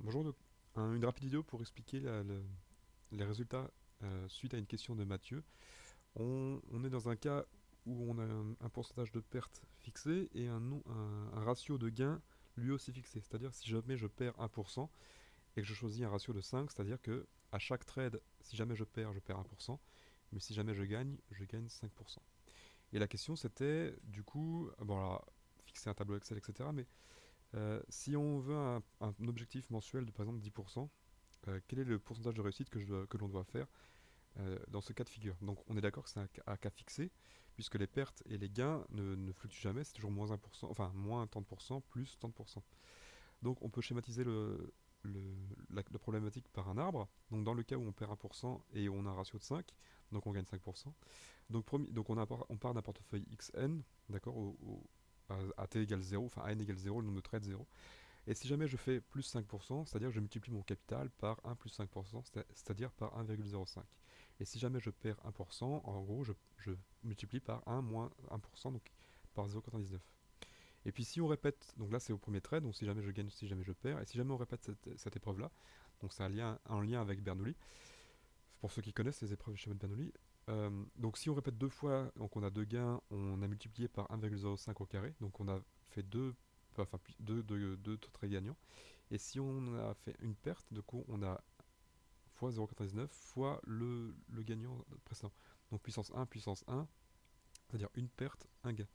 Bonjour, donc, un- une rapide vidéo pour expliquer les résultats euh, suite à une question de Mathieu. On, est dans un cas où on a un, pourcentage de perte fixé et un ratio de gain lui aussi fixé. C'est-à-dire si jamais je perds 1% et que je choisis un ratio de 5, c'est-à-dire que à chaque trade, si jamais je perds, je perds 1%, mais si jamais je gagne, je gagne 5%. Et la question c'était, du coup, bon alors, fixer un tableau Excel, etc. Mais euh, si on veut un, objectif mensuel de par exemple 10%, euh, quel est le pourcentage de réussite que, l'on doit faire euh, dans ce cas de figure? Donc on est d'accord que c'est un, un cas fixé, puisque les pertes et les gains ne, fluctuent jamais, c'est toujours moins 1%, enfin moins 30%, plus 30%. Donc on peut schématiser la, problématique par un arbre. Donc dans le cas où on perd 1% et on a un ratio de 5, donc on gagne 5%. Donc, on, a, on part d'un portefeuille XN, d'accord, au- à, à t égale 0, enfin à n égale 0, le nombre de trades 0. Et si jamais je fais plus 5%, c'est-à-dire je multiplie mon capital par 1 plus 5%, c'est- c'est-à-dire par 1,05. Et si jamais je perds 1%, en gros, je, multiplie par 1 moins 1%, donc par 0,99. Et puis si on répète, donc là c'est au premier trade, donc si jamais je gagne, si jamais je perds, et si jamais on répète cette, cette épreuve-là, donc c'est un lien, un lien avec Bernoulli, pour ceux qui connaissent les épreuves du schéma de Bernoulli, euh, donc si on répète deux fois, donc on a deux gains, on a multiplié par 1,05 au carré, donc on a fait deux, enfin deux, deux, deux gagnants. Et si on a fait une perte, du coup on a fois 0,99 fois le, le gagnant précédent. Donc puissance 1, puissance 1, c'est-à-dire une perte, un gain.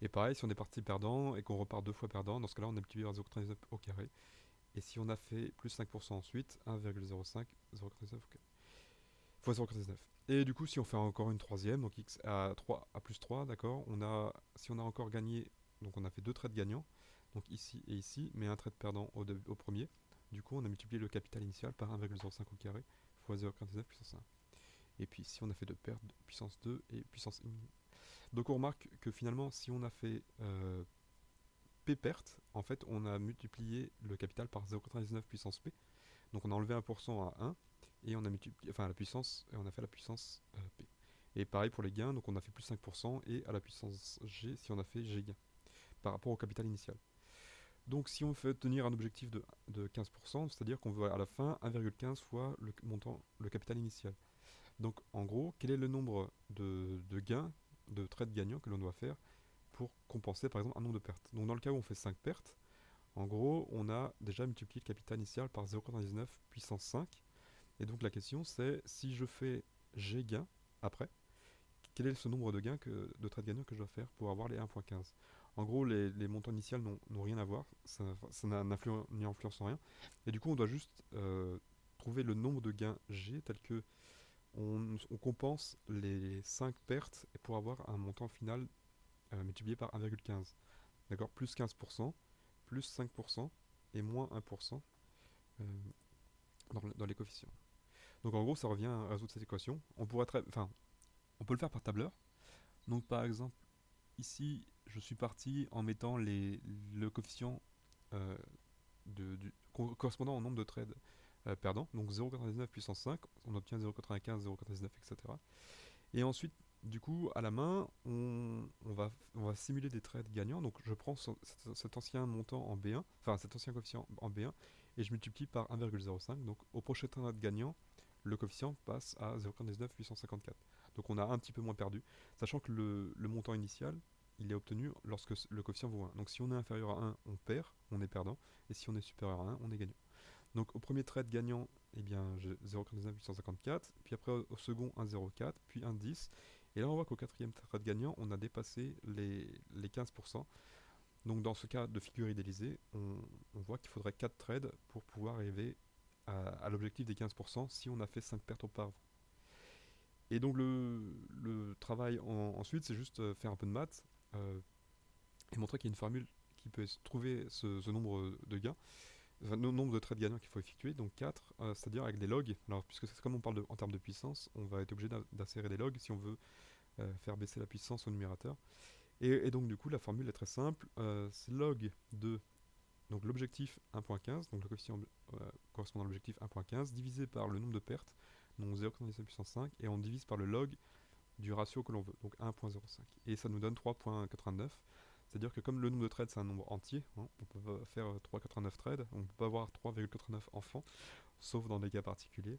Et pareil, si on est parti perdant et qu'on repart deux fois perdant, dans ce cas-là on a multiplié par 0,99 au carré. Et si on a fait plus 5% ensuite, 1,05, 0,99 au carré 0,99. Et du coup, si on fait encore une troisième, donc x à 3 à plus 3, d'accord, on a, si on a encore gagné, donc on a fait deux trades gagnants, donc ici et ici, mais un trade perdant au, dé- au premier. Du coup, on a multiplié le capital initial par 1,05 au carré fois 0,99 puissance 1. Et puis ici, on a fait deux pertes, puissance 2 et puissance 1. Donc on remarque que finalement, si on a fait euh, P perte, en fait, on a multiplié le capital par 0,99 puissance P. Donc on a enlevé 1% à 1 et on a multiplié, enfin la puissance, et on a fait la puissance euh, P. Et pareil pour les gains, donc on a fait plus 5% et à la puissance G si on a fait G gain par rapport au capital initial. Donc si on fait tenir un objectif de, de 15%, c'est-à-dire qu'on veut à la fin 1,15 fois le montant, le capital initial. Donc en gros, quel est le nombre de, de gains, de trades gagnants que l'on doit faire pour compenser par exemple un nombre de pertes? Donc dans le cas où on fait 5 pertes, en gros, on a déjà multiplié le capital initial par 0,99 puissance 5. Et donc la question c'est si je fais G gains après, quel est ce nombre de gains que, de trades gagnants que je dois faire pour avoir les 1.15 En gros, les, montants initiaux n'ont rien à voir, ça ça n'y influence en rien. Et du coup, on doit juste euh, trouver le nombre de gains G tel que on, compense les 5 pertes pour avoir un montant final euh, multiplié par 1,15. D'accord? Plus 15%, plus 5% et moins 1% euh, dans les coefficients. Donc en gros, ça revient à résoudre cette équation. On pourrait enfin, on peut le faire par tableur. Donc par exemple, ici, je suis parti en mettant les, le coefficient euh, correspondant au nombre de trades euh, perdants. Donc 0,99 puissance 5, on obtient 0,95, 0,99, etc. Et ensuite, du coup, à la main, on, on va, on va simuler des trades gagnants. Donc je prends ce- cet, cet ancien montant en B1, enfin cet ancien coefficient en B1, et je multiplie par 1,05. Donc au prochain trade gagnant, le coefficient passe à 0,19 puissance 54. Donc on a un petit peu moins perdu, sachant que le, montant initial, il est obtenu lorsque le coefficient vaut 1. Donc si on est inférieur à 1, on perd, on est perdant, et si on est supérieur à 1, on est gagnant. Donc au premier trade gagnant, eh bien j'ai 0,19 puissance 54, puis après au second 1,04, puis 1,10, et là on voit qu'au quatrième trade gagnant, on a dépassé les, les 15%. Donc dans ce cas de figure idéalisée, on, on voit qu'il faudrait 4 trades pour pouvoir arriver à, l'objectif des 15% si on a fait 5 pertes auparavant. Et donc le, le travail en- ensuite, c'est juste euh, faire un peu de maths euh, et montrer qu'il y a une formule qui peut trouver ce, nombre de gains, le nombre de trades gagnants qu'il faut effectuer, donc 4, euh, c'est-à-dire avec des logs. Alors puisque c'est comme on parle de- en termes de puissance, on va être obligé d'insérer des logs si on veut faire baisser la puissance au numérateur. Et, donc du coup la formule est très simple, c'est log de donc l'objectif 1.15, donc le coefficient euh, correspondant à l'objectif 1.15, divisé par le nombre de pertes, donc 0,97 puissance 5, et on divise par le log du ratio que l'on veut, donc 1.05. Et ça nous donne 3.89, C'est-à-dire que comme le nombre de trades c'est un nombre entier, hein, on peut pas faire 3,89 trades, on peut pas avoir 3,89 enfants, sauf dans des cas particuliers.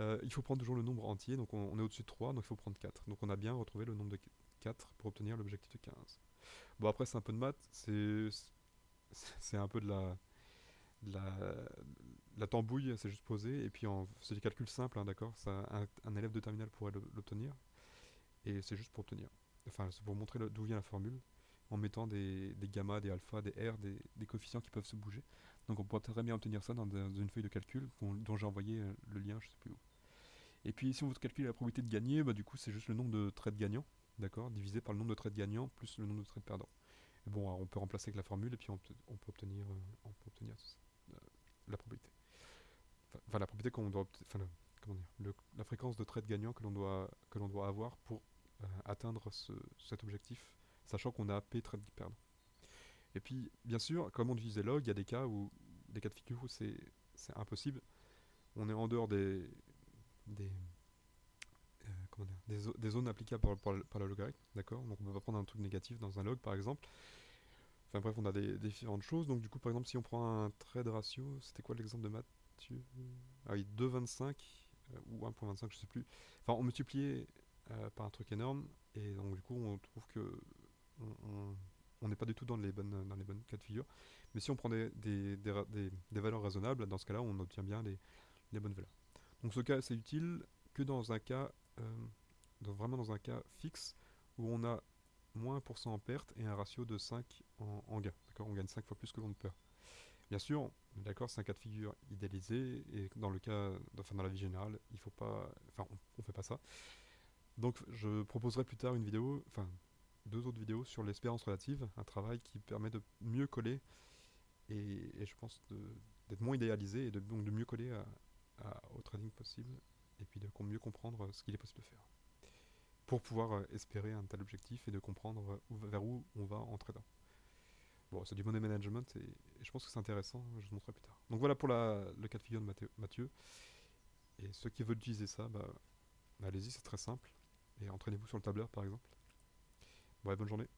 Euh, il faut prendre toujours le nombre entier, donc on, est au-dessus de 3, donc il faut prendre 4. Donc on a bien retrouvé le nombre de 4 pour obtenir l'objectif de 15. Bon après c'est un peu de maths, c'est un peu de la, tambouille, c'est juste posé, et puis c'est des calculs simples, hein, d'accord? Un, élève de terminale pourrait l'obtenir, et c'est juste pour obtenir. Enfin c'est pour montrer d'où vient la formule, en mettant des, des gamma, des alpha, des r, des, coefficients qui peuvent se bouger. Donc on pourrait très bien obtenir ça dans, une feuille de calcul dont j'ai envoyé euh, le lien, je sais plus où. Et puis si on veut calculer la probabilité de gagner, bah, du coup c'est juste le nombre de trades gagnants, d'accord, divisé par le nombre de trades gagnants plus le nombre de trades perdants. Bon, on peut remplacer avec la formule et puis on peut, obtenir, on peut obtenir euh, la probabilité. Enfin, la probabilité qu'on doit, enfin, comment dire, la fréquence de trades gagnants que l'on doit, que l'on doit avoir pour euh, atteindre cet objectif sachant qu'on a P très perdant. Et puis, bien sûr, comme on utilisait log, il y a des cas où, des cas de figure où c'est impossible. On est en dehors des, des, zones applicables par, par, la logarithme, d'accord? Donc on va prendre un truc négatif dans un log, par exemple. Enfin bref, on a des, différentes choses. Donc du coup, par exemple, si on prend un trade ratio, c'était quoi l'exemple de Mathieu? Ah oui, 2,25 euh, ou 1,25, je sais plus. Enfin, on multipliait euh, par un truc énorme, et donc du coup, on trouve que on n'est pas du tout dans les bonnes, dans les bonnes cas de figure. Mais si on prend des, des, valeurs raisonnables, dans ce cas-là, on obtient bien les, bonnes valeurs. Donc ce cas, c'est utile que dans un cas, euh, vraiment dans un cas fixe, où on a moins 1% en perte et un ratio de 5 en, gain. D'accord? On gagne 5 fois plus que l'on ne perd. Bien sûr, d'accord, c'est un cas de figure idéalisé, et dans le cas, enfin dans la vie générale, il faut pas, enfin on, on fait pas ça. Donc je proposerai plus tard une vidéo, enfin deux autres vidéos sur l'espérance relative, un travail qui permet de mieux coller et, je pense d'être moins idéalisé et donc de mieux coller au trading possible et puis de mieux comprendre ce qu'il est possible de faire pour pouvoir euh, espérer un tel objectif et de comprendre vers où on va en trading. Bon, c'est du money management et, je pense que c'est intéressant, je vous montrerai plus tard. Donc voilà pour le cas de figure de Mathieu. Et ceux qui veulent utiliser ça, bah, allez-y, c'est très simple. Et entraînez-vous sur le tableur par exemple. Ouais, bonne journée.